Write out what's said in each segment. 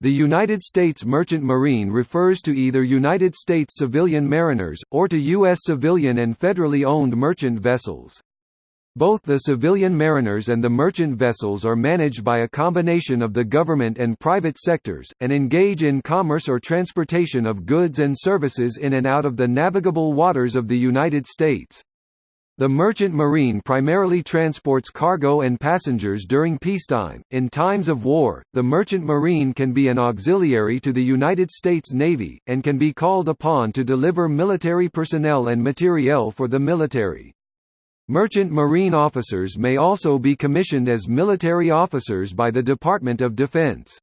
The United States Merchant Marine refers to either United States civilian mariners, or to U.S. civilian and federally owned merchant vessels. Both the civilian mariners and the merchant vessels are managed by a combination of the government and private sectors, and engage in commerce or transportation of goods and services in and out of the navigable waters of the United States. The merchant marine primarily transports cargo and passengers during peacetime. In times of war, the merchant marine can be an auxiliary to the United States Navy, and can be called upon to deliver military personnel and materiel for the military. Merchant marine officers may also be commissioned as military officers by the Department of Defense.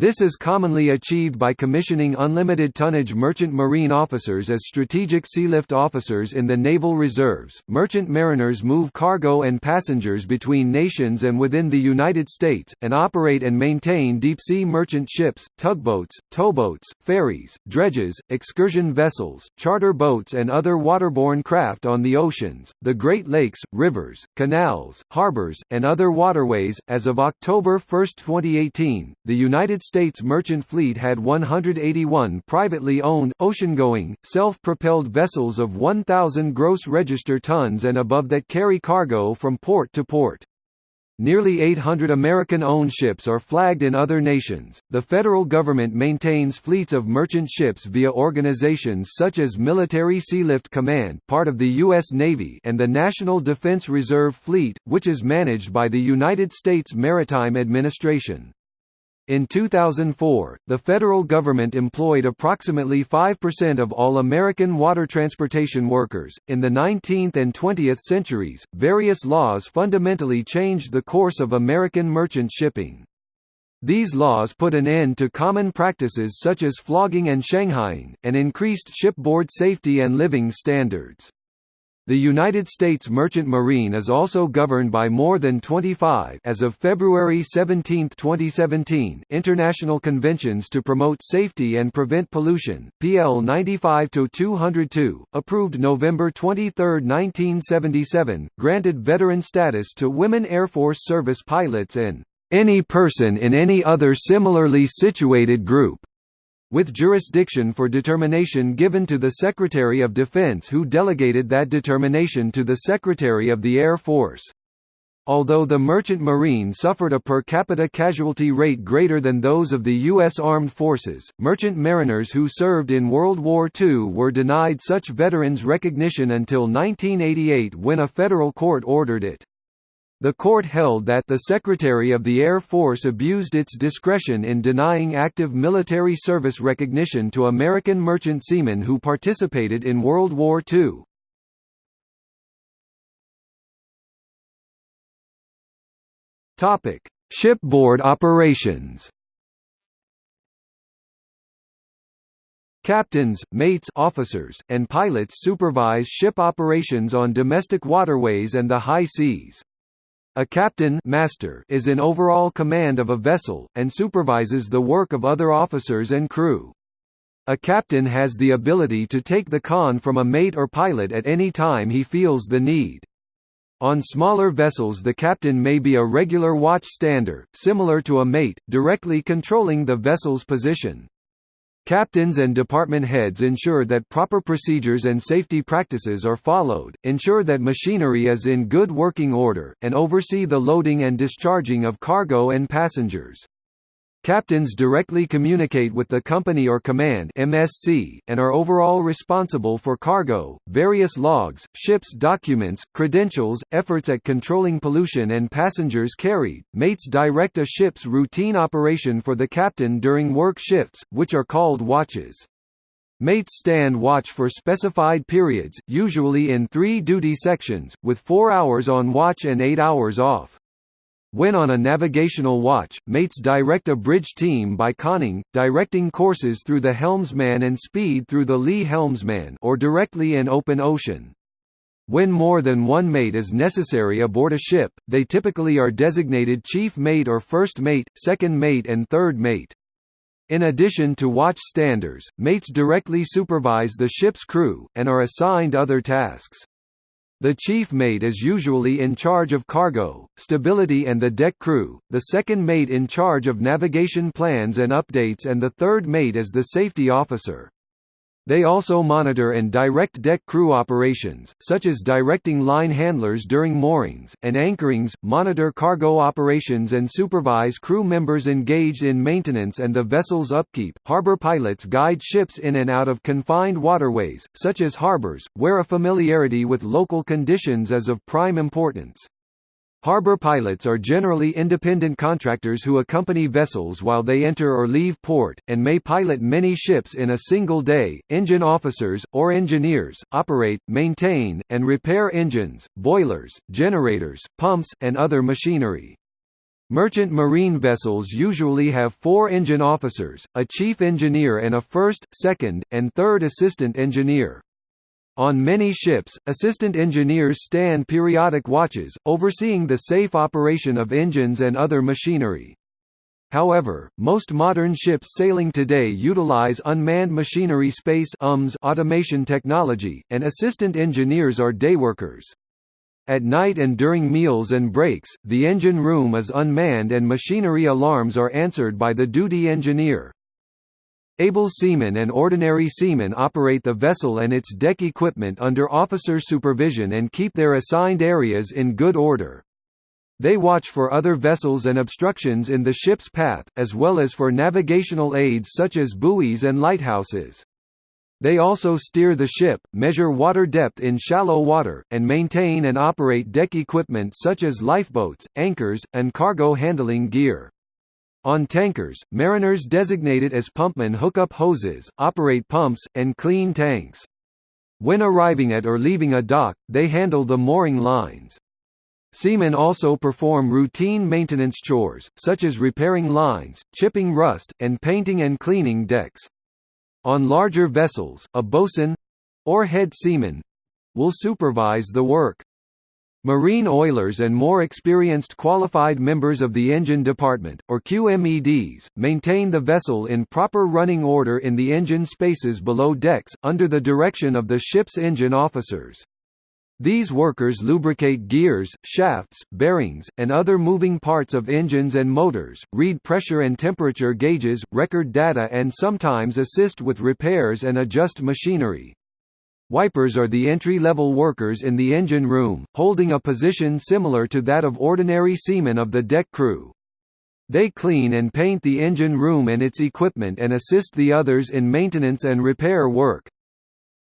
This is commonly achieved by commissioning unlimited tonnage merchant marine officers as strategic sealift officers in the naval reserves. Merchant mariners move cargo and passengers between nations and within the United States, and operate and maintain deep sea merchant ships, tugboats, towboats, ferries, dredges, excursion vessels, charter boats, and other waterborne craft on the oceans, the Great Lakes, rivers, canals, harbors, and other waterways. As of October 1, 2018, the United States merchant fleet had 181 privately owned, oceangoing, self-propelled vessels of 1,000 gross register tons and above that carry cargo from port to port. Nearly 800 American-owned ships are flagged in other nations. The federal government maintains fleets of merchant ships via organizations such as Military Sealift Command, part of the US Navy, and the National Defense Reserve Fleet, which is managed by the United States Maritime Administration. In 2004, the federal government employed approximately 5% of all American water transportation workers. In the 19th and 20th centuries, various laws fundamentally changed the course of American merchant shipping. These laws put an end to common practices such as flogging and shanghaiing, and increased shipboard safety and living standards. The United States Merchant Marine is also governed by more than 25 as of February 17, 2017, international conventions to promote safety and prevent pollution. PL 95-202, approved November 23, 1977, granted veteran status to women Air Force service pilots and any person in any other similarly situated group with jurisdiction for determination given to the Secretary of Defense who delegated that determination to the Secretary of the Air Force. Although the Merchant Marine suffered a per capita casualty rate greater than those of the U.S. Armed Forces, merchant mariners who served in World War II were denied such veterans recognition until 1988 when a federal court ordered it. The court held that the Secretary of the Air Force abused its discretion in denying active military service recognition to American merchant seamen who participated in World War II. Topic: Shipboard operations Captains, mates officers, and pilots supervise ship operations on domestic waterways and the high seas. A captain master is in overall command of a vessel, and supervises the work of other officers and crew. A captain has the ability to take the con from a mate or pilot at any time he feels the need. On smaller vessels the captain may be a regular watchstander, similar to a mate, directly controlling the vessel's position. Captains and department heads ensure that proper procedures and safety practices are followed, ensure that machinery is in good working order, and oversee the loading and discharging of cargo and passengers. Captains directly communicate with the company or command MSC, and are overall responsible for cargo, various logs, ships documents, credentials, efforts at controlling pollution and passengers carried. Mates direct a ship's routine operation for the captain during work shifts, which are called watches. Mates stand watch for specified periods, usually in three duty sections, with four hours on watch and eight hours off. When on a navigational watch, mates direct a bridge team by conning, directing courses through the helmsman and speed through the lee helmsman or directly in open ocean. When more than one mate is necessary aboard a ship, they typically are designated chief mate or first mate, second mate and third mate. In addition to watch standers, mates directly supervise the ship's crew, and are assigned other tasks. The chief mate is usually in charge of cargo, stability and the deck crew, the second mate in charge of navigation plans and updates and the third mate is the safety officer. They also monitor and direct deck crew operations, such as directing line handlers during moorings, and anchorings, monitor cargo operations and supervise crew members engaged in maintenance and the vessel's upkeep. Harbor pilots guide ships in and out of confined waterways, such as harbors, where a familiarity with local conditions is of prime importance. Harbor pilots are generally independent contractors who accompany vessels while they enter or leave port, and may pilot many ships in a single day. Engine officers, or engineers, operate, maintain, and repair engines, boilers, generators, pumps, and other machinery. Merchant marine vessels usually have four engine officers, a chief engineer and a first, second, and third assistant engineer. On many ships, assistant engineers stand periodic watches, overseeing the safe operation of engines and other machinery. However, most modern ships sailing today utilize unmanned machinery space automation technology, and assistant engineers are dayworkers. At night and during meals and breaks, the engine room is unmanned and machinery alarms are answered by the duty engineer. Able seamen and ordinary seamen operate the vessel and its deck equipment under officer supervision and keep their assigned areas in good order. They watch for other vessels and obstructions in the ship's path, as well as for navigational aids such as buoys and lighthouses. They also steer the ship, measure water depth in shallow water, and maintain and operate deck equipment such as lifeboats, anchors, and cargo handling gear. On tankers, mariners designated as pumpmen hook up hoses, operate pumps, and clean tanks. When arriving at or leaving a dock, they handle the mooring lines. Seamen also perform routine maintenance chores, such as repairing lines, chipping rust, and painting and cleaning decks. On larger vessels, a bosun—or head seaman—will supervise the work. Marine oilers and more experienced qualified members of the engine department, or QMEDs, maintain the vessel in proper running order in the engine spaces below decks, under the direction of the ship's engine officers. These workers lubricate gears, shafts, bearings, and other moving parts of engines and motors, read pressure and temperature gauges, record data and sometimes assist with repairs and adjust machinery. Wipers are the entry-level workers in the engine room, holding a position similar to that of ordinary seamen of the deck crew. They clean and paint the engine room and its equipment and assist the others in maintenance and repair work.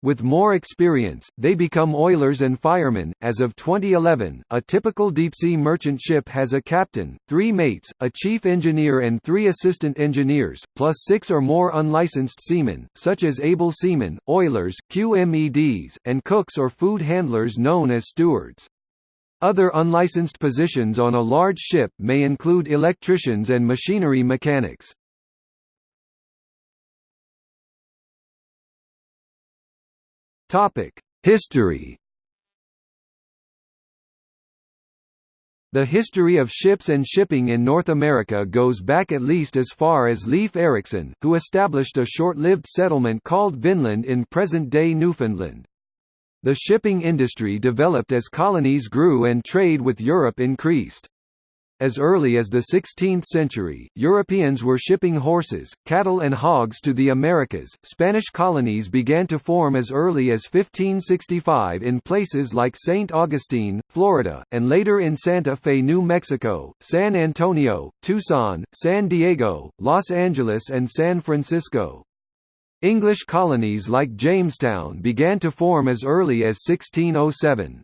With more experience, they become oilers and firemen. As of 2011, a typical deep-sea merchant ship has a captain, three mates, a chief engineer and three assistant engineers, plus six or more unlicensed seamen, such as able seamen, oilers, QMEDs, and cooks or food handlers known as stewards. Other unlicensed positions on a large ship may include electricians and machinery mechanics. Topic: History. The history of ships and shipping in North America goes back at least as far as Leif Erikson, who established a short-lived settlement called Vinland in present-day Newfoundland. The shipping industry developed as colonies grew and trade with Europe increased. As early as the 16th century, Europeans were shipping horses, cattle and hogs to the Americas. Spanish colonies began to form as early as 1565 in places like St. Augustine, Florida, and later in Santa Fe, New Mexico, San Antonio, Tucson, San Diego, Los Angeles and San Francisco. English colonies like Jamestown began to form as early as 1607.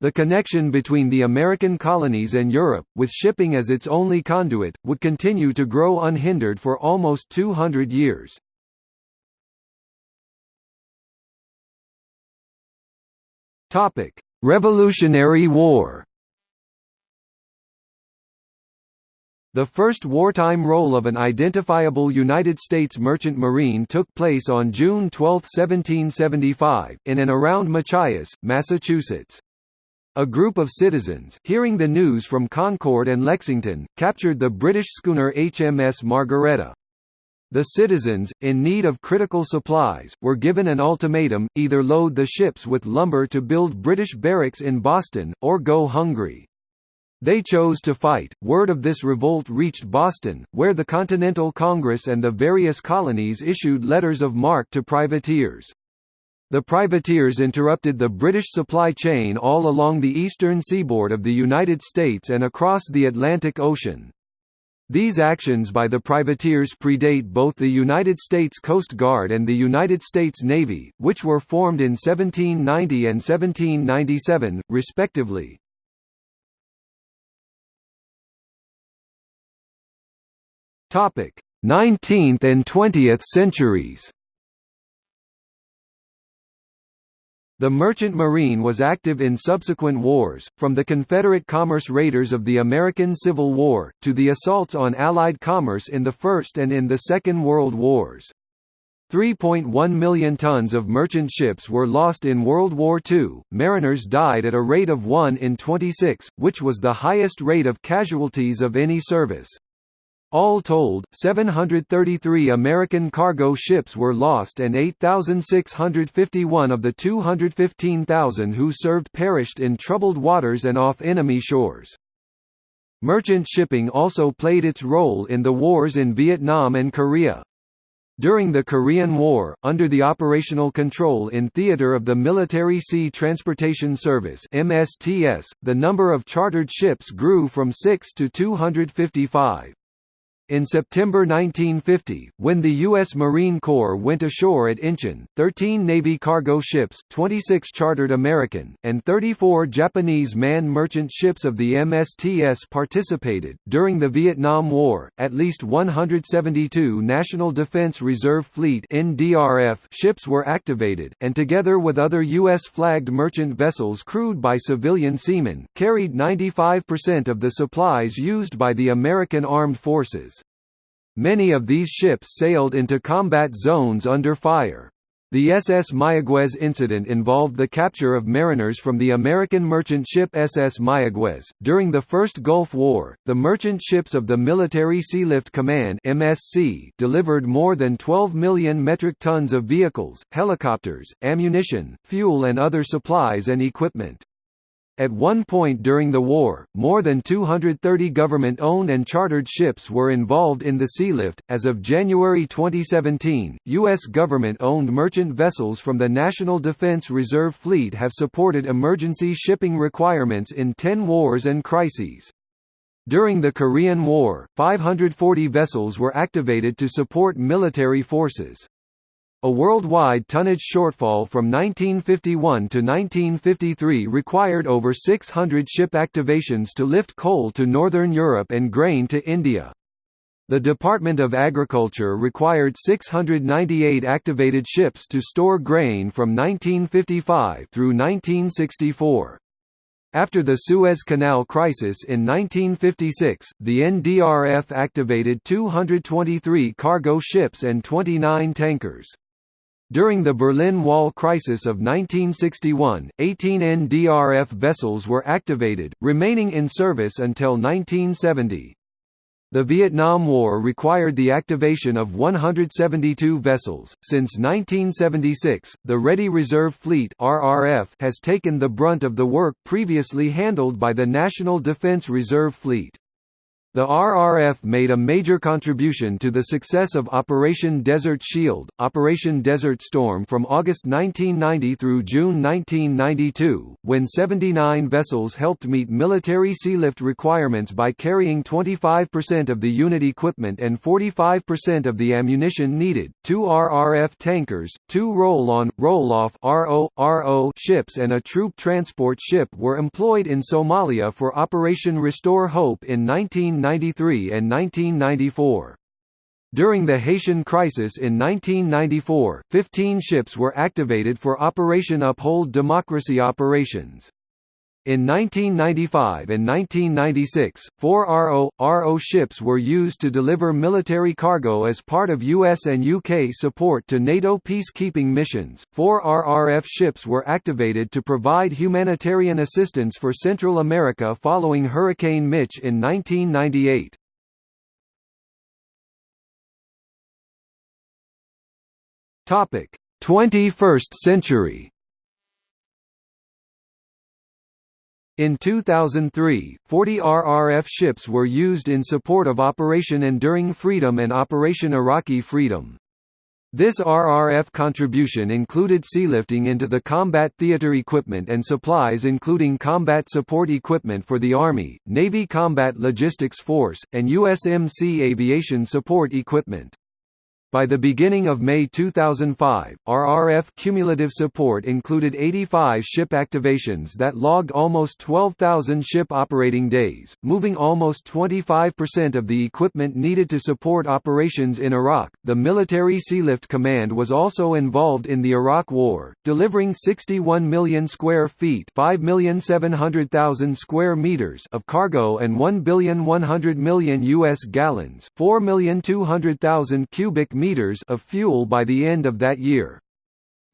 The connection between the American colonies and Europe, with shipping as its only conduit, would continue to grow unhindered for almost 200 years. Revolutionary War The first wartime role of an identifiable United States merchant marine took place on June 12, 1775, in and around Machias, Massachusetts. A group of citizens, hearing the news from Concord and Lexington, captured the British schooner HMS Margaretta. The citizens, in need of critical supplies, were given an ultimatum, either load the ships with lumber to build British barracks in Boston, or go hungry. They chose to fight. Word of this revolt reached Boston, where the Continental Congress and the various colonies issued letters of marque to privateers. The privateers interrupted the British supply chain all along the eastern seaboard of the United States and across the Atlantic Ocean. These actions by the privateers predate both the United States Coast Guard and the United States Navy, which were formed in 1790 and 1797, respectively. Topic: 19th and 20th centuries. The merchant marine was active in subsequent wars, from the Confederate commerce raiders of the American Civil War, to the assaults on Allied commerce in the First and in the Second World Wars. 3.1 million tons of merchant ships were lost in World War II. Mariners died at a rate of 1 in 26, which was the highest rate of casualties of any service. All told, 733 American cargo ships were lost and 8,651 of the 215,000 who served perished in troubled waters and off enemy shores. Merchant shipping also played its role in the wars in Vietnam and Korea. During the Korean War, under the operational control in theater of the Military Sea Transportation Service (MSTS), the number of chartered ships grew from 6 to 255. In September 1950, when the U.S. Marine Corps went ashore at Incheon, 13 Navy cargo ships 26 chartered American, and 34 Japanese man merchant ships of the MSTS participated. During the Vietnam War, at least 172 National Defense Reserve Fleet NDRF ships were activated, and together with other U.S.-flagged merchant vessels crewed by civilian seamen, carried 95% of the supplies used by the American Armed Forces. Many of these ships sailed into combat zones under fire. The SS Mayaguez incident involved the capture of mariners from the American merchant ship SS Mayaguez. During the First Gulf War, the merchant ships of the Military Sealift Command (MSC) delivered more than 12 million metric tons of vehicles, helicopters, ammunition, fuel and other supplies and equipment. At one point during the war, more than 230 government-owned and chartered ships were involved in the sealift. As of January 2017, U.S. government-owned merchant vessels from the National Defense Reserve Fleet have supported emergency shipping requirements in 10 wars and crises. During the Korean War, 540 vessels were activated to support military forces. A worldwide tonnage shortfall from 1951 to 1953 required over 600 ship activations to lift coal to Northern Europe and grain to India. The Department of Agriculture required 698 activated ships to store grain from 1955 through 1964. After the Suez Canal crisis in 1956, the NDRF activated 223 cargo ships and 29 tankers. During the Berlin Wall crisis of 1961, 18 NDRF vessels were activated, remaining in service until 1970. The Vietnam War required the activation of 172 vessels. Since 1976, the Ready Reserve Fleet (RRF) has taken the brunt of the work previously handled by the National Defense Reserve Fleet. The RRF made a major contribution to the success of Operation Desert Shield, Operation Desert Storm from August 1990 through June 1992, when 79 vessels helped meet military sealift requirements by carrying 25% of the unit equipment and 45% of the ammunition needed. Two RRF tankers, two roll-on, roll-off (RO, RO) ships and a troop transport ship were employed in Somalia for Operation Restore Hope in 1990 1993 and 1994. During the Haitian crisis in 1994, 15 ships were activated for Operation Uphold Democracy operations. In 1995 and 1996, four RO, RO ships were used to deliver military cargo as part of US and UK support to NATO peacekeeping missions. Four RRF ships were activated to provide humanitarian assistance for Central America following Hurricane Mitch in 1998. Topic: 21st century. In 2003, 40 RRF ships were used in support of Operation Enduring Freedom and Operation Iraqi Freedom. This RRF contribution included sealifting into the combat theater equipment and supplies including combat support equipment for the Army, Navy Combat Logistics Force, and USMC aviation support equipment. By the beginning of May 2005, RRF cumulative support included 85 ship activations that logged almost 12,000 ship operating days, moving almost 25% of the equipment needed to support operations in Iraq. The Military Sealift Command was also involved in the Iraq War, delivering 61 million square feet, 5,700,000 square meters of cargo and 1,100 million US gallons, 4,200,000 cubic meters of fuel by the end of that year.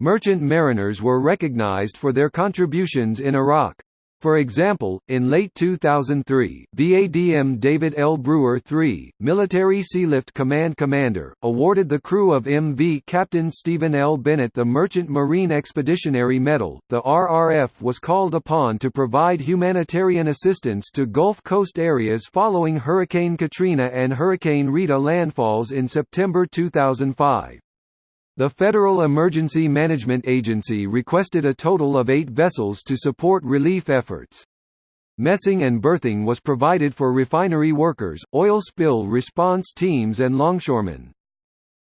Merchant mariners were recognized for their contributions in Iraq. For example, in late 2003, VADM David L. Brewer III, Military Sealift Command Commander, awarded the crew of MV Captain Stephen L. Bennett the Merchant Marine Expeditionary Medal. The RRF was called upon to provide humanitarian assistance to Gulf Coast areas following Hurricane Katrina and Hurricane Rita landfalls in September 2005. The Federal Emergency Management Agency requested a total of eight vessels to support relief efforts. Messing and berthing was provided for refinery workers, oil spill response teams and longshoremen.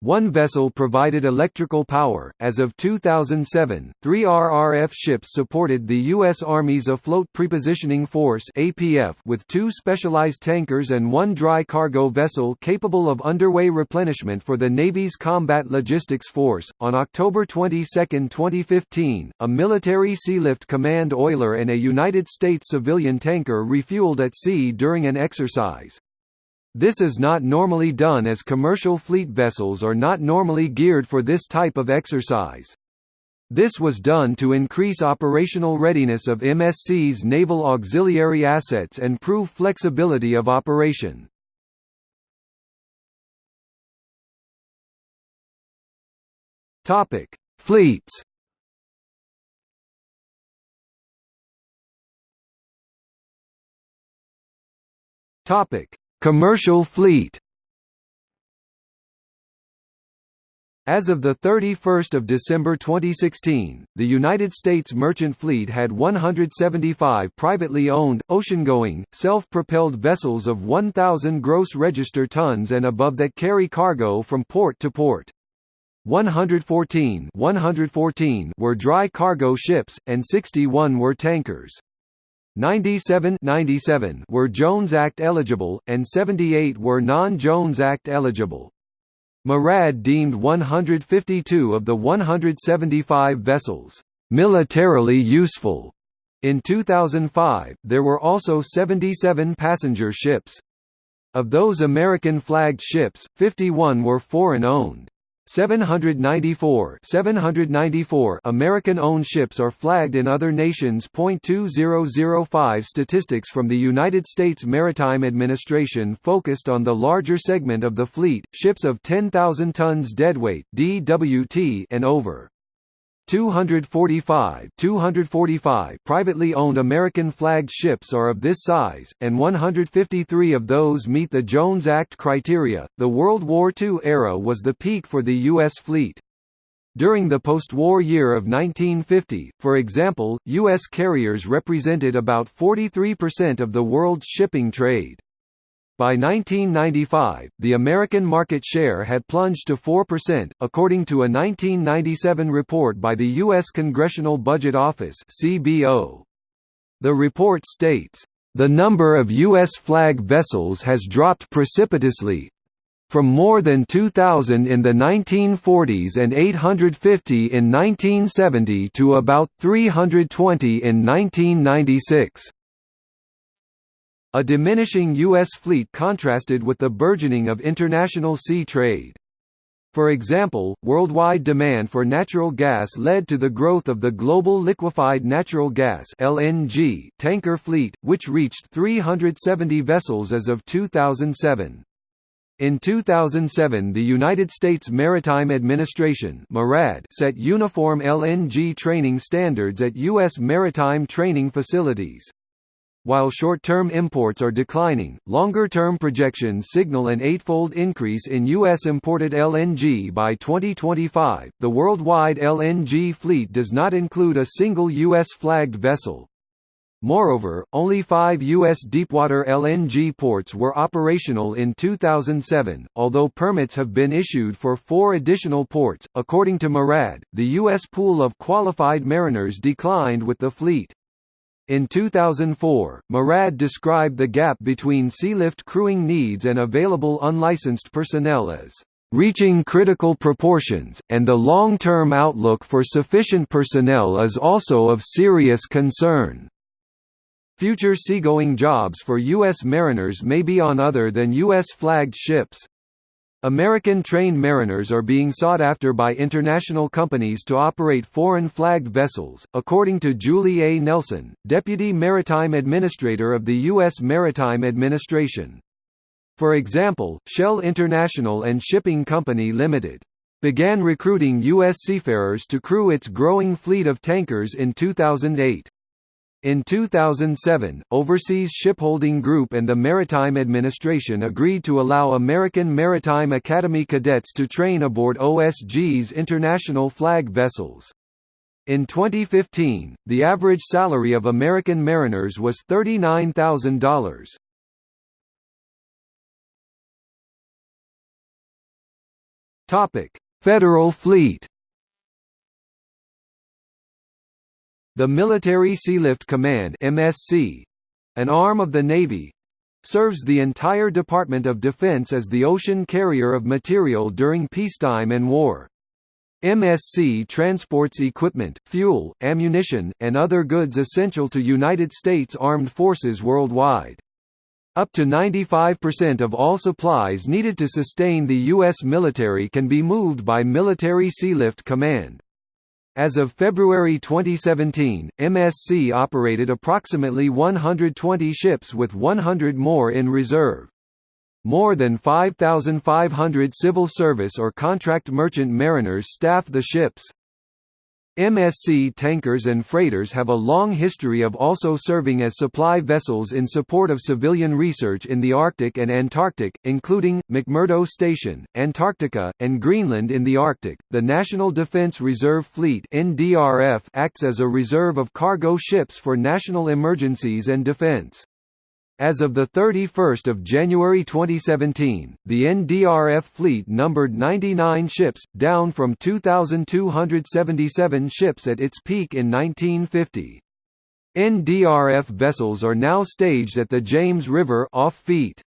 One vessel provided electrical power. As of 2007, three RRF ships supported the U.S. Army's Afloat Prepositioning Force (APF) with two specialized tankers and one dry cargo vessel capable of underway replenishment for the Navy's Combat Logistics Force. On October 22, 2015, a military sealift command oiler and a United States civilian tanker refueled at sea during an exercise. This is not normally done as commercial fleet vessels are not normally geared for this type of exercise. This was done to increase operational readiness of MSC's naval auxiliary assets and prove flexibility of operation. Topic: Fleets. Topic: Commercial fleet As of 31 December 2016, the United States merchant fleet had 175 privately owned, ocean-going, self-propelled vessels of 1,000 gross register tons and above that carry cargo from port to port. 114, 114 were dry cargo ships, and 61 were tankers. 97, 97 were Jones Act eligible, and 78 were non-Jones Act eligible. MARAD deemed 152 of the 175 vessels militarily useful. In 2005, there were also 77 passenger ships. Of those American-flagged ships, 51 were foreign-owned. 794 794 American-owned ships are flagged in other nations. 2005 Statistics from the United States Maritime Administration focused on the larger segment of the fleet, ships of 10,000 tons deadweight (DWT) and over. 245 245 privately owned American-flagged ships are of this size, and 153 of those meet the Jones Act criteria. The World War II era was the peak for the U.S. fleet. During the post-war year of 1950, for example, U.S. carriers represented about 43% of the world's shipping trade. By 1995, the American market share had plunged to 4%, according to a 1997 report by the U.S. Congressional Budget Office. The report states, "The number of U.S. flag vessels has dropped precipitously, from more than 2,000 in the 1940s and 850 in 1970 to about 320 in 1996. A diminishing U.S. fleet contrasted with the burgeoning of international sea trade. For example, worldwide demand for natural gas led to the growth of the global liquefied natural gas (LNG) tanker fleet, which reached 370 vessels as of 2007. In 2007 the United States Maritime Administration MARAD set uniform LNG training standards at U.S. maritime training facilities. While short-term imports are declining, longer-term projections signal an eightfold increase in U.S. imported LNG by 2025. The worldwide LNG fleet does not include a single U.S. flagged vessel. Moreover, only five U.S. deepwater LNG ports were operational in 2007, although permits have been issued for four additional ports. According to MARAD, the U.S. pool of qualified mariners declined with the fleet. In 2004, MARAD described the gap between sealift crewing needs and available unlicensed personnel as reaching critical proportions, and the long-term outlook for sufficient personnel is also of serious concern. Future seagoing jobs for U.S. mariners may be on other than U.S.-flagged ships. American trained mariners are being sought after by international companies to operate foreign-flagged vessels, according to Julie A. Nelson, Deputy Maritime Administrator of the U.S. Maritime Administration. For example, Shell International and Shipping Company Limited began recruiting U.S. seafarers to crew its growing fleet of tankers in 2008. In 2007, Overseas Shipholding Group and the Maritime Administration agreed to allow American Maritime Academy cadets to train aboard OSG's international flag vessels. In 2015, the average salary of American mariners was $39,000. Topic: Federal Fleet The Military Sealift Command (MSC), an arm of the Navy, serves the entire Department of Defense as the ocean carrier of material during peacetime and war. MSC transports equipment, fuel, ammunition, and other goods essential to United States Armed Forces worldwide. Up to 95% of all supplies needed to sustain the U.S. military can be moved by Military Sealift Command. As of February 2017, MSC operated approximately 120 ships with 100 more in reserve. More than 5,500 civil service or contract merchant mariners staff the ships. MSC tankers and freighters have a long history of also serving as supply vessels in support of civilian research in the Arctic and Antarctic, including McMurdo Station, Antarctica, and Greenland in the Arctic. The National Defense Reserve Fleet (NDRF) acts as a reserve of cargo ships for national emergencies and defense. As of 31 January 2017, the NDRF fleet numbered 99 ships, down from 2,277 ships at its peak in 1950. NDRF vessels are now staged at the James River off Feet.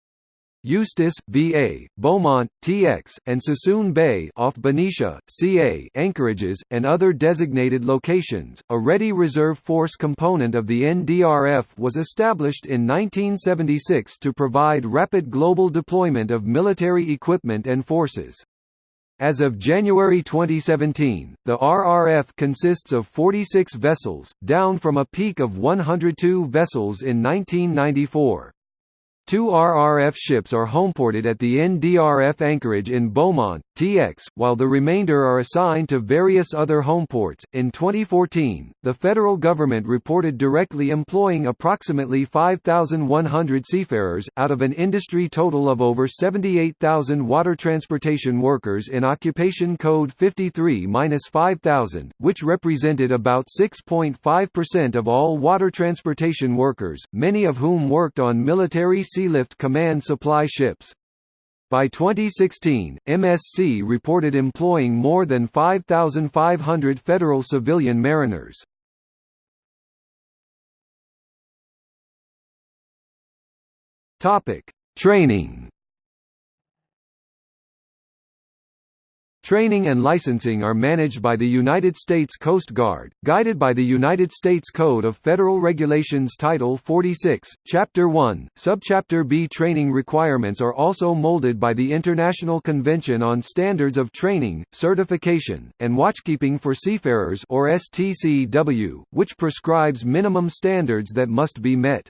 Eustis, VA, Beaumont, TX, and Suisun Bay off Benicia, CA anchorages, and other designated locations. A Ready Reserve Force component of the NDRF was established in 1976 to provide rapid global deployment of military equipment and forces. As of January 2017, the RRF consists of 46 vessels, down from a peak of 102 vessels in 1994. Two RRF ships are homeported at the NDRF anchorage in Beaumont, TX, while the remainder are assigned to various other homeports. In 2014, the federal government reported directly employing approximately 5,100 seafarers, out of an industry total of over 78,000 water transportation workers in Occupation Code 53 5000, which represented about 6.5% of all water transportation workers, many of whom worked on military Sealift Command supply ships. By 2016, MSC reported employing more than 5,500 federal civilian mariners. Training. Training and licensing are managed by the United States Coast Guard, guided by the United States Code of Federal Regulations Title 46, Chapter 1, Subchapter B. Training requirements are also molded by the International Convention on Standards of Training, Certification, and Watchkeeping for Seafarers or STCW, which prescribes minimum standards that must be met.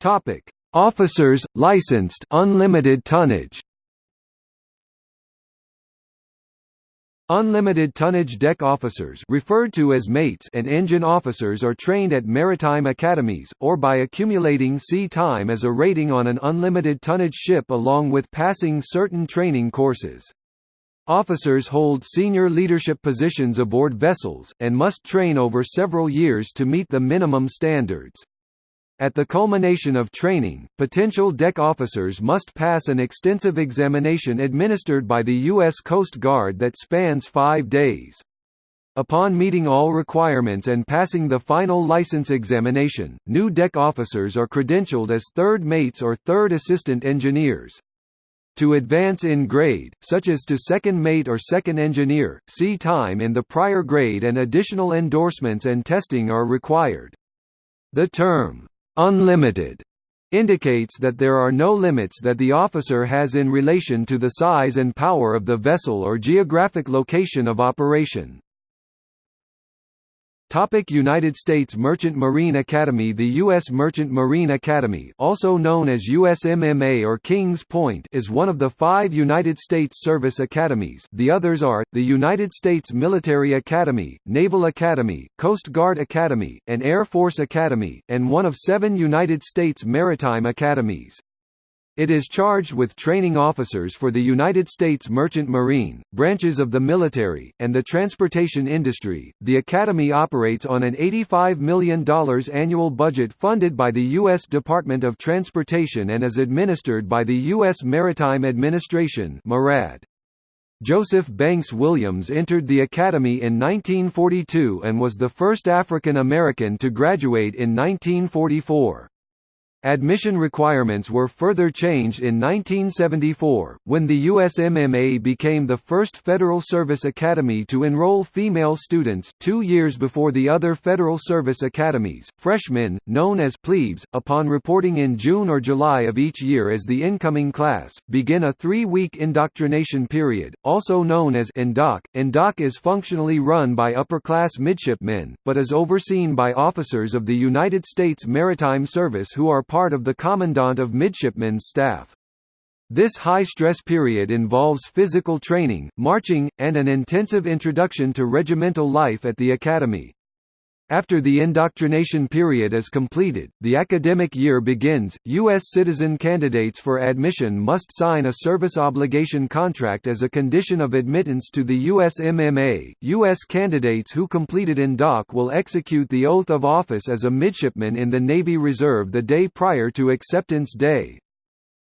Topic: Officers licensed unlimited tonnage. Unlimited tonnage deck officers referred to as mates and engine officers are trained at maritime academies, or by accumulating sea time as a rating on an unlimited tonnage ship along with passing certain training courses. Officers hold senior leadership positions aboard vessels, and must train over several years to meet the minimum standards. At the culmination of training, potential deck officers must pass an extensive examination administered by the U.S. Coast Guard that spans five days. Upon meeting all requirements and passing the final license examination, new deck officers are credentialed as third mates or third assistant engineers. To advance in grade, such as to second mate or second engineer, sea time in the prior grade and additional endorsements and testing are required. The term, unlimited indicates that there are no limits that the officer has in relation to the size and power of the vessel or geographic location of operation. Topic United States Merchant Marine Academy The U.S. Merchant Marine Academy also known as USMMA or Kings Point is one of the five United States Service Academies the others are, the United States Military Academy, Naval Academy, Coast Guard Academy, and Air Force Academy, and one of seven United States Maritime Academies. It is charged with training officers for the United States Merchant Marine, branches of the military, and the transportation industry. The Academy operates on an $85 million annual budget funded by the U.S. Department of Transportation and is administered by the U.S. Maritime Administration. Joseph Banks Williams entered the Academy in 1942 and was the first African American to graduate in 1944. Admission requirements were further changed in 1974, when the USMMA became the first Federal Service Academy to enroll female students two years before the other Federal Service Academies. Freshmen, known as plebes, upon reporting in June or July of each year as the incoming class, begin a three-week indoctrination period, also known as INDOC. INDOC is functionally run by upper-class midshipmen, but is overseen by officers of the United States Maritime Service who are part of the Commandant of Midshipmen's staff. This high-stress period involves physical training, marching, and an intensive introduction to regimental life at the academy. After the indoctrination period is completed, the academic year begins. U.S. citizen candidates for admission must sign a service obligation contract as a condition of admittance to the USMMA. U.S. candidates who completed INDOC will execute the oath of office as a midshipman in the Navy Reserve the day prior to acceptance day.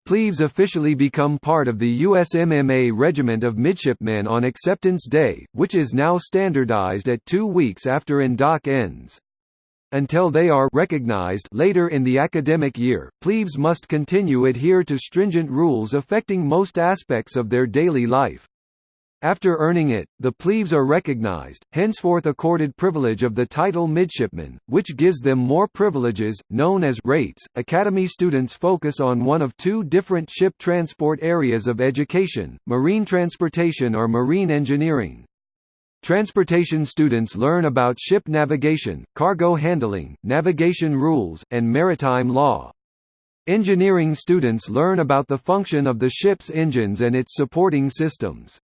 Plebes officially become part of the USMMA Regiment of Midshipmen on Acceptance Day, which is now standardized at two weeks after INDOC ends. Until they are recognized later in the academic year, plebes must continue adhere to stringent rules affecting most aspects of their daily life. After earning it, the plebes are recognized, henceforth accorded privilege of the title midshipman, which gives them more privileges, known as rates. Academy students focus on one of two different ship transport areas of education, marine transportation or marine engineering. Transportation students learn about ship navigation, cargo handling, navigation rules, and maritime law. Engineering students learn about the function of the ship's engines and its supporting systems.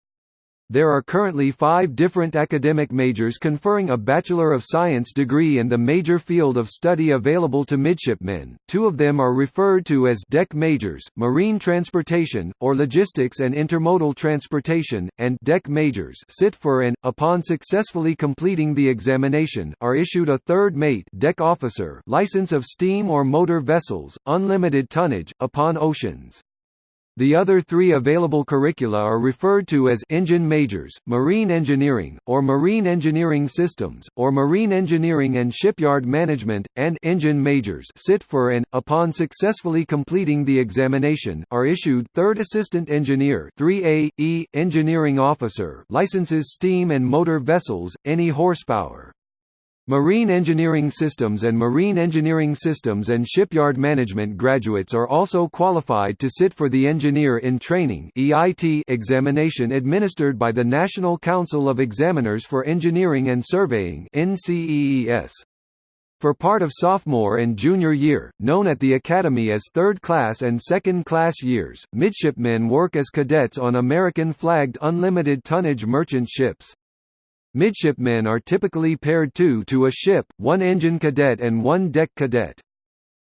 There are currently five different academic majors conferring a Bachelor of Science degree in the major field of study available to midshipmen. Two of them are referred to as deck majors, marine transportation, or logistics and intermodal transportation, and deck majors sit for and, upon successfully completing the examination, are issued a third mate deck officer license of steam or motor vessels, unlimited tonnage, upon oceans. The other three available curricula are referred to as engine majors, marine engineering, or marine engineering systems, or marine engineering and shipyard management, and engine majors sit for and, upon successfully completing the examination, are issued third assistant engineer 3A, E, engineering officer licenses steam and motor vessels, any horsepower. Marine Engineering Systems and Marine Engineering Systems and Shipyard Management graduates are also qualified to sit for the Engineer in Training examination administered by the National Council of Examiners for Engineering and Surveying. For part of sophomore and junior year, known at the Academy as third class and second class years, midshipmen work as cadets on American-flagged unlimited tonnage merchant ships. Midshipmen are typically paired two to a ship, one engine cadet and one deck cadet.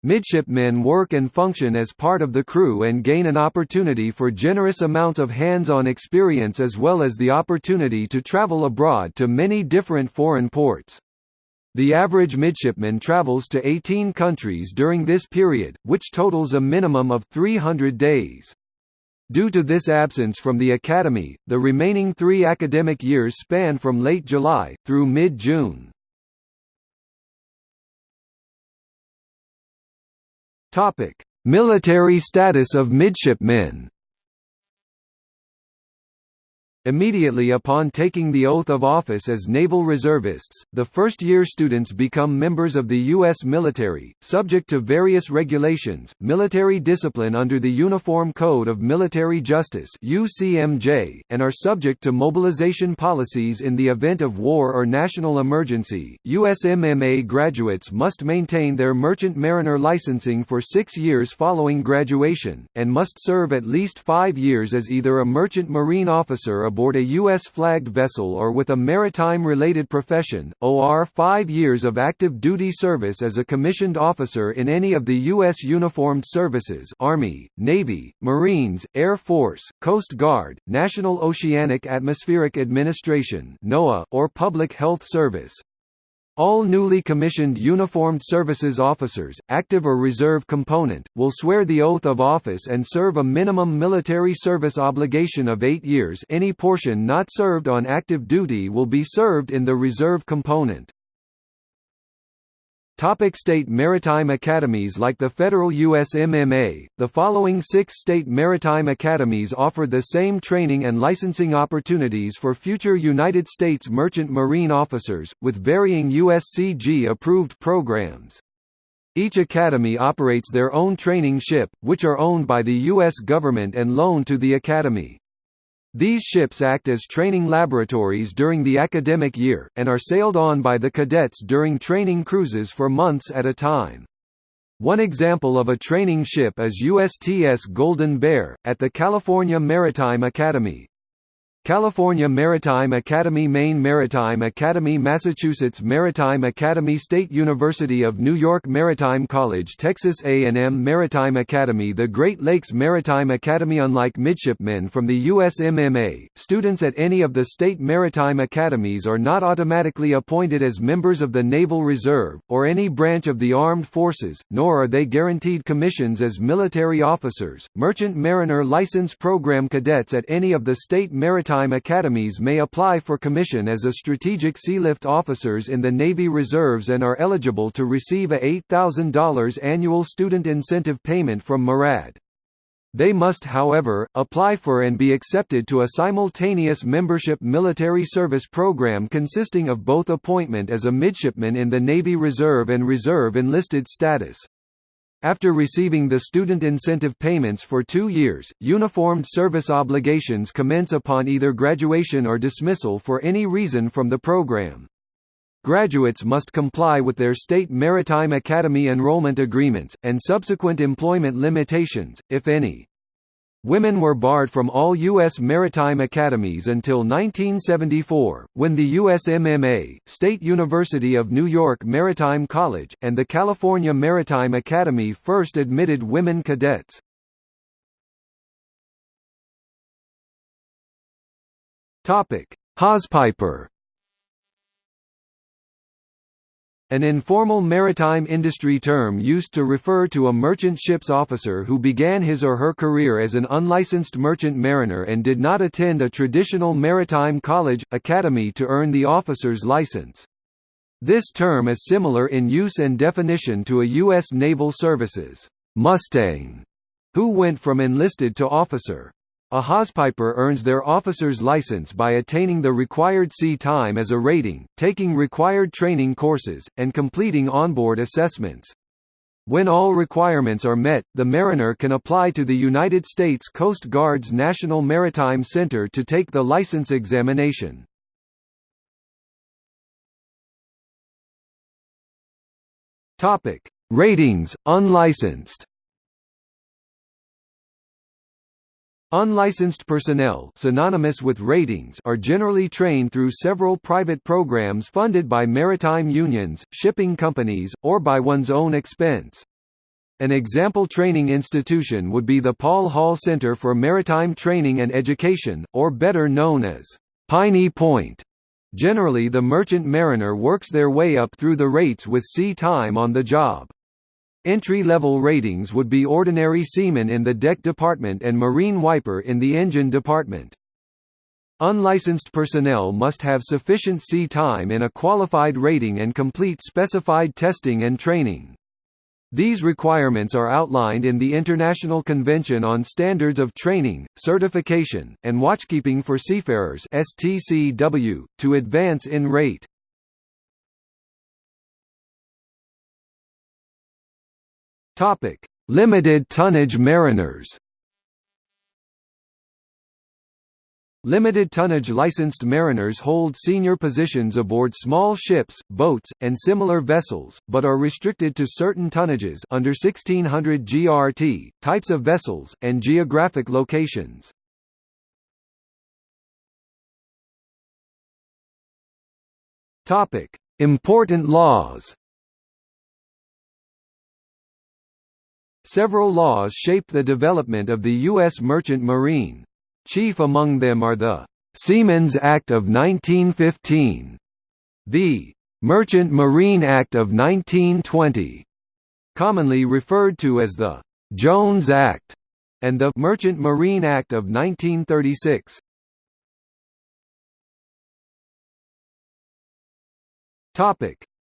Midshipmen work and function as part of the crew and gain an opportunity for generous amounts of hands-on experience as well as the opportunity to travel abroad to many different foreign ports. The average midshipman travels to 18 countries during this period, which totals a minimum of 300 days. Due to this absence from the academy, the remaining three academic years span from late July, through mid-June. Military status of midshipmen Immediately upon taking the oath of office as naval reservists, the first-year students become members of the U.S. military, subject to various regulations, military discipline under the Uniform Code of Military Justice and are subject to mobilization policies in the event of war or national emergency. USMMA graduates must maintain their merchant mariner licensing for six years following graduation, and must serve at least five years as either a merchant marine officer aboard a U.S.-flagged vessel or with a maritime-related profession, or five years of active duty service as a commissioned officer in any of the U.S. uniformed services Army, Navy, Marines, Air Force, Coast Guard, National Oceanic Atmospheric Administration NOAA, or Public Health Service. All newly commissioned uniformed services officers, active or reserve component, will swear the oath of office and serve a minimum military service obligation of eight years any portion not served on active duty will be served in the reserve component. Topic state maritime academies Like the federal USMMA, the following six state maritime academies offer the same training and licensing opportunities for future United States merchant marine officers, with varying USCG-approved programs. Each academy operates their own training ship, which are owned by the U.S. government and loaned to the academy. These ships act as training laboratories during the academic year, and are sailed on by the cadets during training cruises for months at a time. One example of a training ship is USTS Golden Bear, at the California Maritime Academy. California Maritime Academy Maine Maritime Academy Massachusetts Maritime Academy State University of New York Maritime College Texas A&M Maritime Academy The Great Lakes Maritime Academy Unlike midshipmen from the USMMA, students at any of the state maritime academies are not automatically appointed as members of the Naval Reserve, or any branch of the armed forces, nor are they guaranteed commissions as military officers. Merchant Mariner License Program cadets at any of the state maritime maritime academies may apply for commission as a strategic sealift officers in the Navy Reserves and are eligible to receive a $8,000 annual student incentive payment from MARAD. They must however, apply for and be accepted to a simultaneous membership military service program consisting of both appointment as a midshipman in the Navy Reserve and Reserve enlisted status. After receiving the student incentive payments for two years, uniformed service obligations commence upon either graduation or dismissal for any reason from the program. Graduates must comply with their state maritime academy enrollment agreements, and subsequent employment limitations, if any. Women were barred from all U.S. maritime academies until 1974, when the USMMA, State University of New York Maritime College, and the California Maritime Academy first admitted women cadets. Hawsepiper An informal maritime industry term used to refer to a merchant ship's officer who began his or her career as an unlicensed merchant mariner and did not attend a traditional maritime college, academy to earn the officer's license. This term is similar in use and definition to a U.S. Naval Services Mustang, who went from enlisted to officer. A hawsepiper earns their officer's license by attaining the required sea time as a rating, taking required training courses, and completing onboard assessments. When all requirements are met, the mariner can apply to the United States Coast Guard's National Maritime Center to take the license examination. Ratings, unlicensed. Unlicensed personnel synonymous with ratings are generally trained through several private programs funded by maritime unions, shipping companies, or by one's own expense. An example training institution would be the Paul Hall Center for Maritime Training and Education, or better known as Piney Point. Generally the merchant mariner works their way up through the rates with sea time on the job. Entry-level ratings would be ordinary seaman in the deck department and marine wiper in the engine department. Unlicensed personnel must have sufficient sea time in a qualified rating and complete specified testing and training. These requirements are outlined in the International Convention on Standards of Training, Certification, and Watchkeeping for Seafarers STCW, to advance in rate. Topic: Limited tonnage mariners. Limited tonnage licensed mariners hold senior positions aboard small ships, boats, and similar vessels, but are restricted to certain tonnages under 1600 GRT, types of vessels, and geographic locations. Important laws Several laws shaped the development of the U.S. merchant marine. Chief among them are the Seamen's Act of 1915, the Merchant Marine Act of 1920, commonly referred to as the Jones Act, and the Merchant Marine Act of 1936.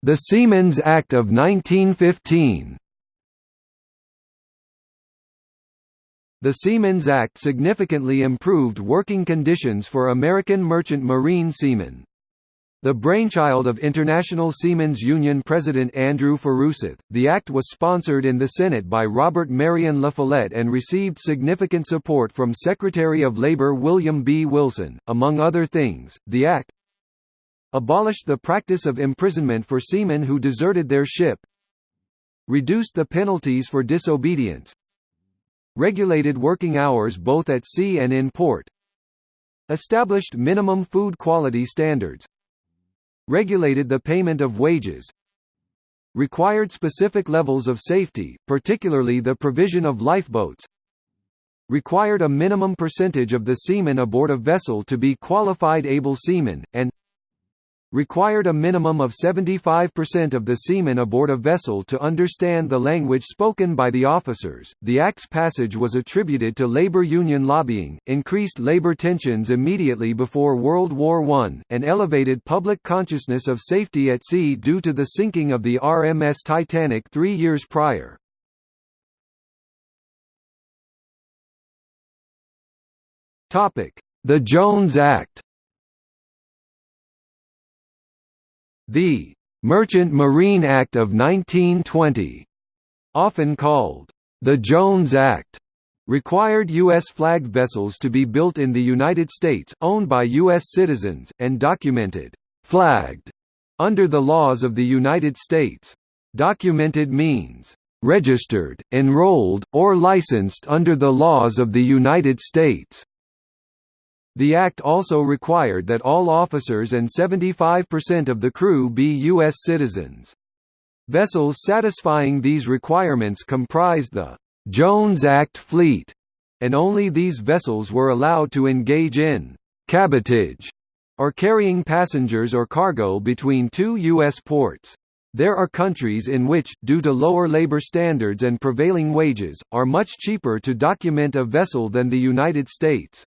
The Seamen's Act of 1915 The Seamen's Act significantly improved working conditions for American merchant marine seamen. The brainchild of International Seamen's Union President Andrew Furuseth, the act was sponsored in the Senate by Robert Marion La Follette and received significant support from Secretary of Labor William B. Wilson. Among other things, the act abolished the practice of imprisonment for seamen who deserted their ship, reduced the penalties for disobedience, regulated working hours both at sea and in port, established minimum food quality standards, regulated the payment of wages, required specific levels of safety, particularly the provision of lifeboats, required a minimum percentage of the seamen aboard a vessel to be qualified able seamen, and required a minimum of 75% of the seamen aboard a vessel to understand the language spoken by the officers. The Act's passage was attributed to labor union lobbying, increased labor tensions immediately before World War I, and elevated public consciousness of safety at sea due to the sinking of the RMS Titanic three years prior. The Jones Act The Merchant Marine Act of 1920, often called the Jones Act, required U.S. flagged vessels to be built in the United States, owned by U.S. citizens, and documented flagged under the laws of the United States. Documented means registered, enrolled, or licensed under the laws of the United States. The Act also required that all officers and 75% of the crew be U.S. citizens. Vessels satisfying these requirements comprised the Jones Act fleet, and only these vessels were allowed to engage in cabotage, or carrying passengers or cargo between two U.S. ports. There are countries in which, due to lower labor standards and prevailing wages, are much cheaper to document a vessel than the United States.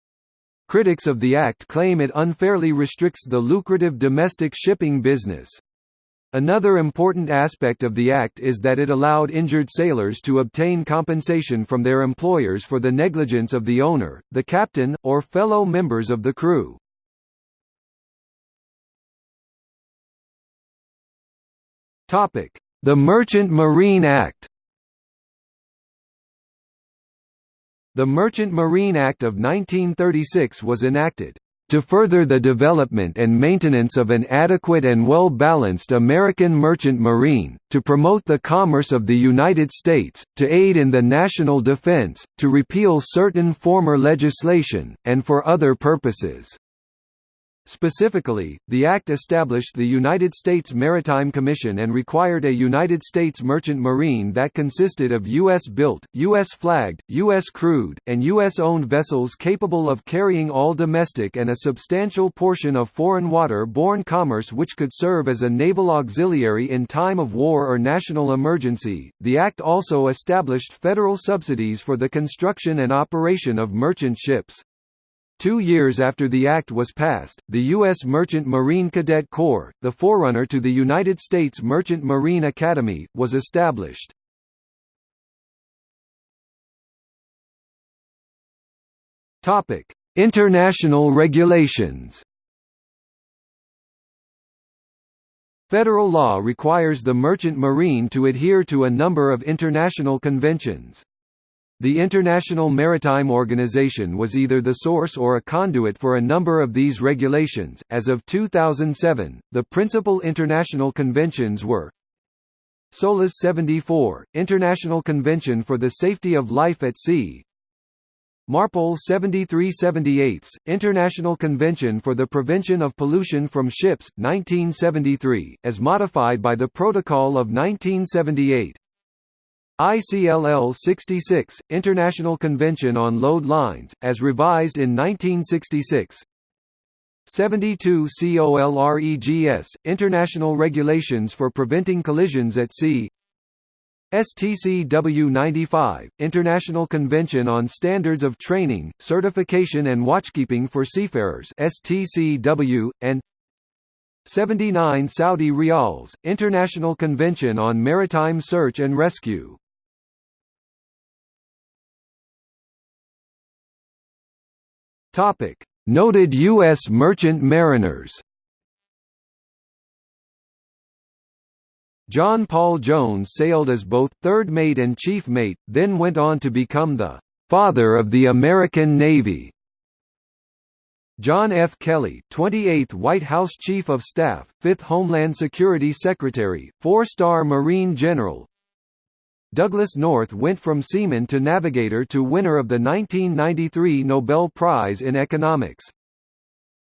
Critics of the Act claim it unfairly restricts the lucrative domestic shipping business. Another important aspect of the Act is that it allowed injured sailors to obtain compensation from their employers for the negligence of the owner, the captain, or fellow members of the crew. The Merchant Marine Act The Merchant Marine Act of 1936 was enacted to further the development and maintenance of an adequate and well-balanced American merchant marine, to promote the commerce of the United States, to aid in the national defense, to repeal certain former legislation, and for other purposes. Specifically, the Act established the United States Maritime Commission and required a United States merchant marine that consisted of U.S.-built, U.S.-flagged, U.S.-crewed, and U.S.-owned vessels capable of carrying all domestic and a substantial portion of foreign water-borne commerce which could serve as a naval auxiliary in time of war or national emergency. The Act also established federal subsidies for the construction and operation of merchant ships. Two years after the act was passed, the U.S. Merchant Marine Cadet Corps, the forerunner to the United States Merchant Marine Academy, was established. International regulations Federal law requires the merchant marine to adhere to a number of international conventions. The International Maritime Organization was either the source or a conduit for a number of these regulations. As of 2007, the principal international conventions were SOLAS 74, International Convention for the Safety of Life at Sea, MARPOL 7378, International Convention for the Prevention of Pollution from Ships, 1973, as modified by the Protocol of 1978, ICLL 66, International Convention on Load Lines, as revised in 1966 72 COLREGS, International Regulations for Preventing Collisions at Sea. STCW 95, International Convention on Standards of Training, Certification and Watchkeeping for Seafarers STCW, and 79 Saudi Riyals, International Convention on Maritime Search and Rescue Topic: Noted U.S. merchant mariners. John Paul Jones sailed as both third mate and chief mate, then went on to become the father of the American Navy. John F. Kelly, 28th White House Chief of Staff, 5th Homeland Security Secretary, four-star Marine General, Douglass North went from seaman to navigator to winner of the 1993 Nobel Prize in Economics.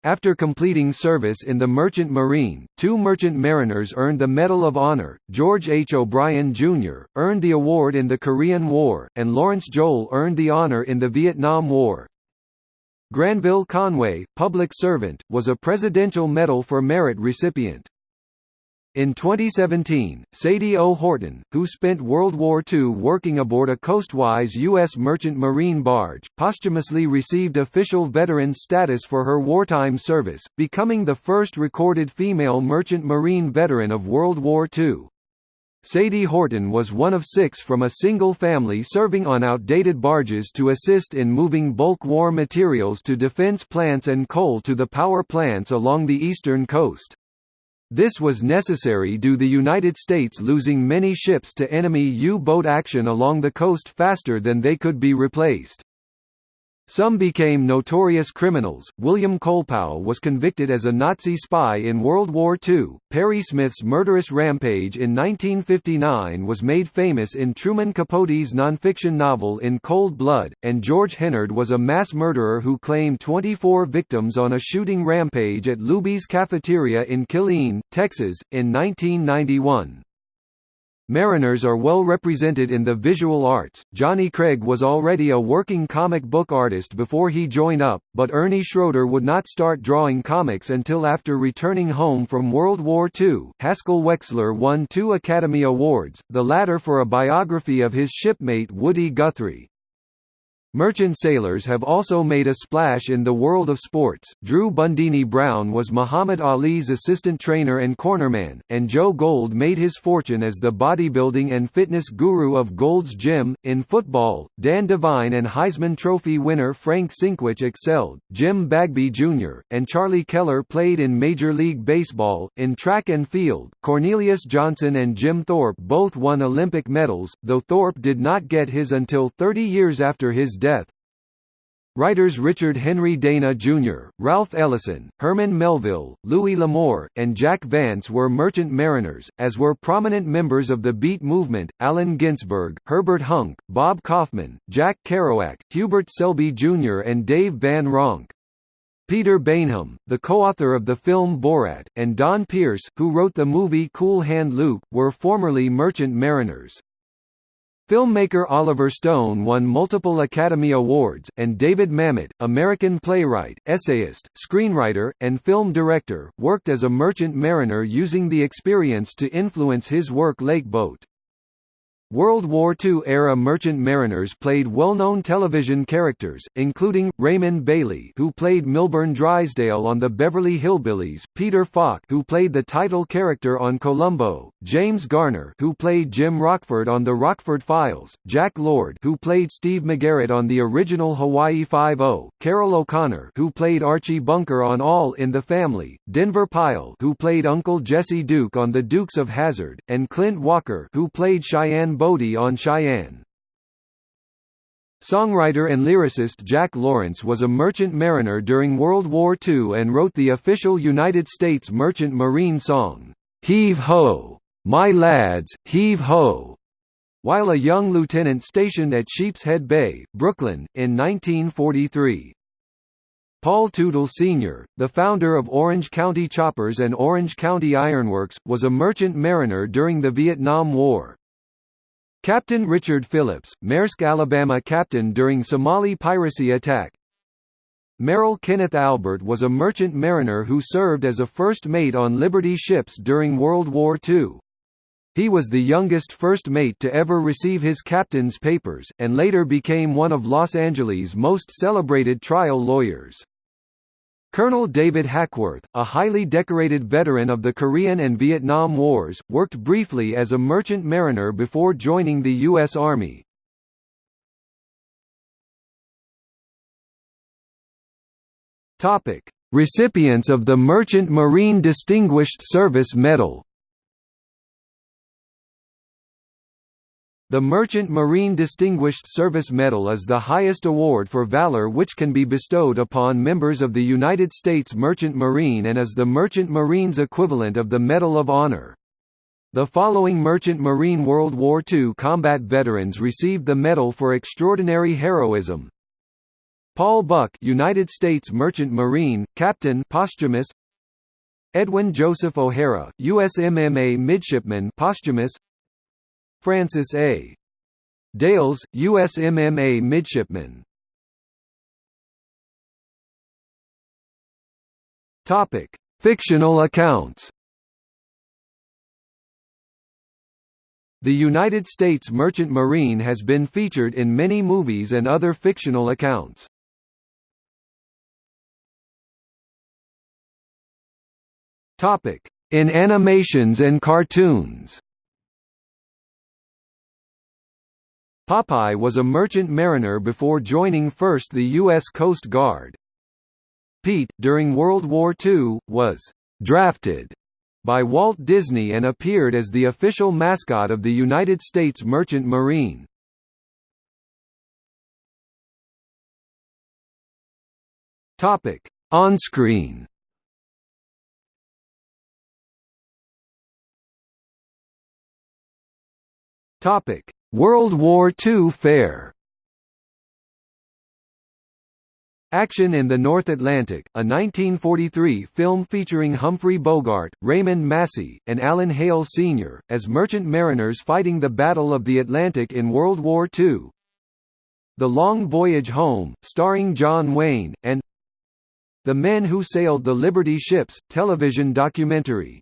After completing service in the Merchant Marine, two merchant mariners earned the Medal of Honor, George H. O'Brien, Jr., earned the award in the Korean War, and Lawrence Joel earned the honor in the Vietnam War. Granville Conway, public servant, was a Presidential Medal for Merit recipient. In 2017, Sadie O. Horton, who spent World War II working aboard a coastwise U.S. merchant marine barge, posthumously received official veteran status for her wartime service, becoming the first recorded female merchant marine veteran of World War II. Sadie Horton was one of six from a single family serving on outdated barges to assist in moving bulk war materials to defense plants and coal to the power plants along the eastern coast. This was necessary due the United States losing many ships to enemy U-boat action along the coast faster than they could be replaced. Some became notorious criminals. William Colepaugh was convicted as a Nazi spy in World War II. Perry Smith's murderous rampage in 1959 was made famous in Truman Capote's nonfiction novel In Cold Blood, and George Hennard was a mass murderer who claimed 24 victims on a shooting rampage at Luby's Cafeteria in Killeen, Texas, in 1991. Mariners are well represented in the visual arts. Johnny Craig was already a working comic book artist before he joined up, but Ernie Schroeder would not start drawing comics until after returning home from World War II. Haskell Wexler won two Academy Awards, the latter for a biography of his shipmate Woody Guthrie. Merchant sailors have also made a splash in the world of sports. Drew Bundini Brown was Muhammad Ali's assistant trainer and cornerman, and Joe Gold made his fortune as the bodybuilding and fitness guru of Gold's Gym. In football, Dan Devine and Heisman Trophy winner Frank Sinkwich excelled. Jim Bagby Jr. and Charlie Keller played in Major League Baseball. In track and field, Cornelius Johnson and Jim Thorpe both won Olympic medals, though Thorpe did not get his until 30 years after his death death. Writers Richard Henry Dana Jr., Ralph Ellison, Herman Melville, Louis L'Amour, and Jack Vance were merchant mariners, as were prominent members of the Beat movement, Allen Ginsberg, Herbert Huncke, Bob Kaufman, Jack Kerouac, Hubert Selby Jr. and Dave Van Ronk. Peter Baynham, the co-author of the film Borat, and Donn Pearce, who wrote the movie Cool Hand Luke, were formerly merchant mariners. Filmmaker Oliver Stone won multiple Academy Awards, and David Mamet, American playwright, essayist, screenwriter, and film director, worked as a merchant mariner using the experience to influence his work Lakeboat. World War II-era merchant mariners played well-known television characters, including, Raymond Bailey who played Milburn Drysdale on the Beverly Hillbillies, Peter Falk who played the title character on Columbo, James Garner who played Jim Rockford on The Rockford Files, Jack Lord who played Steve McGarrett on the original Hawaii Five-O, Carroll O'Connor who played Archie Bunker on All in the Family, Denver Pyle who played Uncle Jesse Duke on The Dukes of Hazzard, and Clint Walker who played Cheyenne Bodie on Cheyenne. Songwriter and lyricist Jack Lawrence was a merchant mariner during World War II and wrote the official United States Merchant Marine song, "'Heave Ho! My Lads, Heave Ho!' while a young lieutenant stationed at Sheepshead Bay, Brooklyn, in 1943. Paul Teutul Sr., the founder of Orange County Choppers and Orange County Ironworks, was a merchant mariner during the Vietnam War. Captain Richard Phillips, Maersk Alabama captain during Somali piracy attack. Merrill Kenneth Albert was a merchant mariner who served as a first mate on Liberty ships during World War II. He was the youngest first mate to ever receive his captain's papers, and later became one of Los Angeles' most celebrated trial lawyers. Colonel David Hackworth, a highly decorated veteran of the Korean and Vietnam Wars, worked briefly as a merchant mariner before joining the U.S. Army. Recipients of the Merchant Marine Distinguished Service Medal The Merchant Marine Distinguished Service Medal is the highest award for valor which can be bestowed upon members of the United States Merchant Marine and is the Merchant Marine's equivalent of the Medal of Honor. The following Merchant Marine World War II combat veterans received the medal for extraordinary heroism. Paul Buck, United States Merchant Marine, Captain posthumous. Edwin Joseph O'Hara, USMMA Midshipman posthumous. Francis A. Dales, USMMA midshipman. Topic: Fictional accounts. The United States Merchant Marine has been featured in many movies and other fictional accounts. Topic: In animations and cartoons. Popeye was a merchant mariner before joining first the U.S. Coast Guard. Pete, during World War II, was «drafted» by Walt Disney and appeared as the official mascot of the United States Merchant Marine. On-screen Topic World War II Fair Action in the North Atlantic, a 1943 film featuring Humphrey Bogart, Raymond Massey, and Alan Hale Sr., as merchant mariners fighting the Battle of the Atlantic in World War II. The Long Voyage Home, starring John Wayne, and The Men Who Sailed the Liberty Ships, television documentary.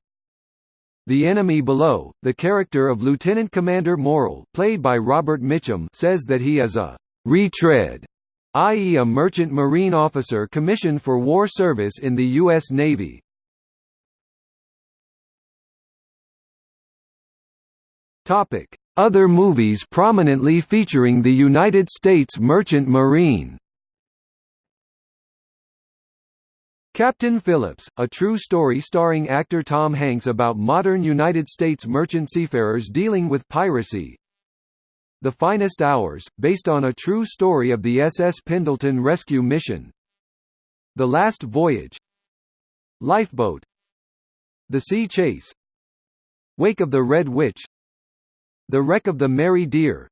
The Enemy Below, the character of Lieutenant Commander Murrell played by Robert Mitchum says that he is a «retread», i.e. a merchant marine officer commissioned for war service in the U.S. Navy. Other movies prominently featuring the United States Merchant Marine Captain Phillips, a true story starring actor Tom Hanks about modern United States merchant seafarers dealing with piracy. The Finest Hours, based on a true story of the SS Pendleton rescue mission. The Last Voyage. Lifeboat. The Sea Chase. Wake of the Red Witch. The Wreck of the Mary Deare.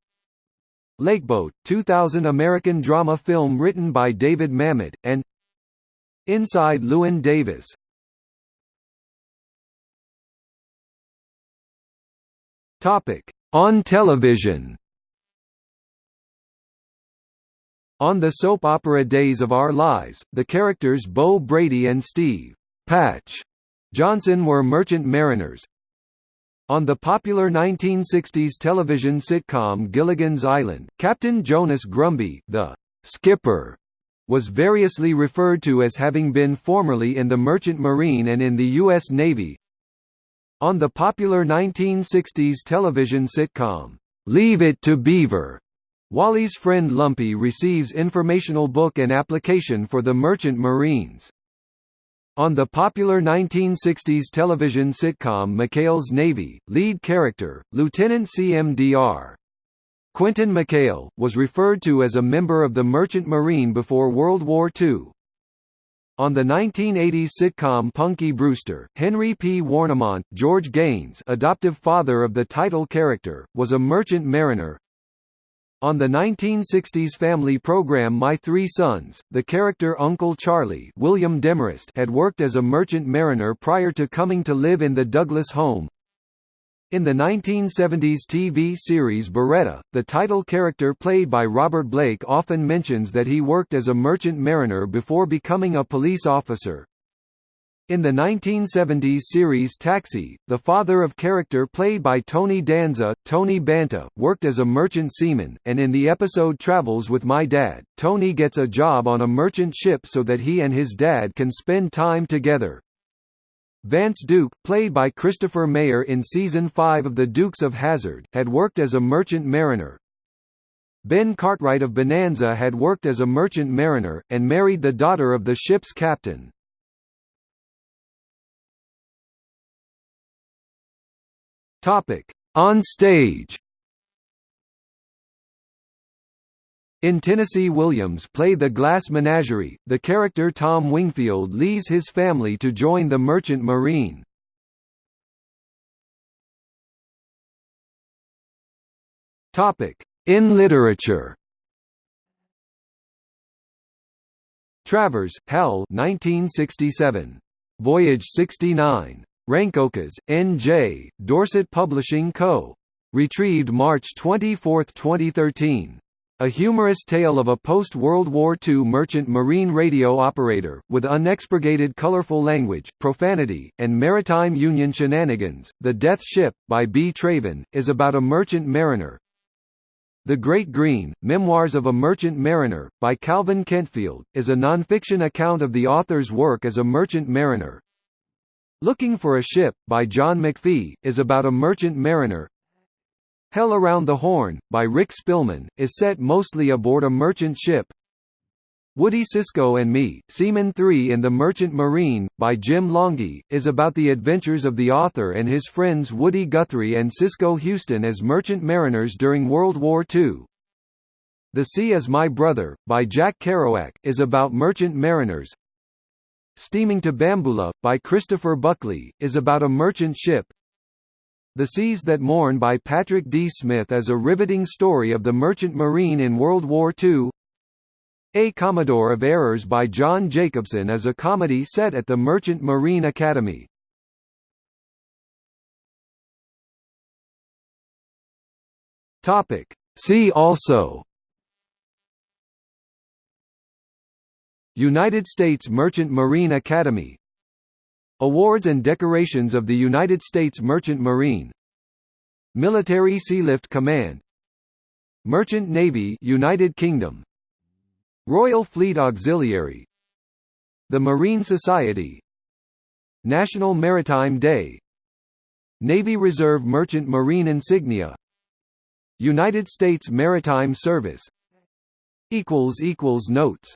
Lakeboat, 2000 American drama film written by David Mamet, and Inside Llewyn Davis. On television. On the soap opera Days of Our Lives, the characters Bo Brady and Steve Patch Johnson were merchant mariners. On the popular 1960s television sitcom Gilligan's Island, Captain Jonas Grumby, the skipper, was variously referred to as having been formerly in the Merchant Marine and in the U.S. Navy. On the popular 1960s television sitcom, Leave It to Beaver, Wally's friend Lumpy receives informational book and application for the Merchant Marines. On the popular 1960s television sitcom McHale's Navy, lead character, Lieutenant CMDR. Quentin McHale, was referred to as a member of the Merchant Marine before World War II. On the 1980s sitcom Punky Brewster, Henry P. Warnimont, George Gaines adoptive father of the title character, was a merchant mariner, on the 1960s family program My Three Sons, the character Uncle Charlie William Demarest had worked as a merchant mariner prior to coming to live in the Douglas home. In the 1970s TV series Baretta, the title character played by Robert Blake often mentions that he worked as a merchant mariner before becoming a police officer. In the 1970s series Taxi, the father of character played by Tony Danza, Tony Banta, worked as a merchant seaman, and in the episode Travels with My Dad, Tony gets a job on a merchant ship so that he and his dad can spend time together. Vance Duke, played by Christopher Mayer in season 5 of The Dukes of Hazzard, had worked as a merchant mariner. Ben Cartwright of Bonanza had worked as a merchant mariner, and married the daughter of the ship's captain. On stage. In Tennessee Williams played the Glass Menagerie, the character Tom Wingfield leaves his family to join the Merchant Marine. In literature Travers, Hal 1967. Voyage 69. Rancocas, N.J., Dorset Publishing Co. Retrieved March 24, 2013. A humorous tale of a post-World War II merchant marine radio operator, with unexpurgated colorful language, profanity, and maritime union shenanigans. The Death Ship, by B. Traven, is about a merchant mariner. The Great Green, Memoirs of a Merchant Mariner, by Calvin Kentfield, is a nonfiction account of the author's work as a merchant mariner. Looking for a Ship, by John McPhee, is about a merchant mariner. Hell Around the Horn, by Rick Spillman, is set mostly aboard a merchant ship. Woody Cisco and Me, Seaman 3 in the Merchant Marine, by Jim Longhi, is about the adventures of the author and his friends Woody Guthrie and Cisco Houston as merchant mariners during World War II. The Sea is My Brother, by Jack Kerouac, is about merchant mariners. Steaming to Bamboola, by Christopher Buckley, is about a merchant ship. The Seas That Mourn by Patrick D. Smith is a riveting story of the merchant marine in World War II. A Commodore of Errors by John Jacobson is a comedy set at the Merchant Marine Academy. See also United States Merchant Marine Academy Awards and decorations of the United States Merchant Marine. Military Sealift Command. Merchant Navy United Kingdom. Royal Fleet Auxiliary. The Marine Society. National Maritime Day. Navy Reserve Merchant Marine Insignia. United States Maritime Service. Notes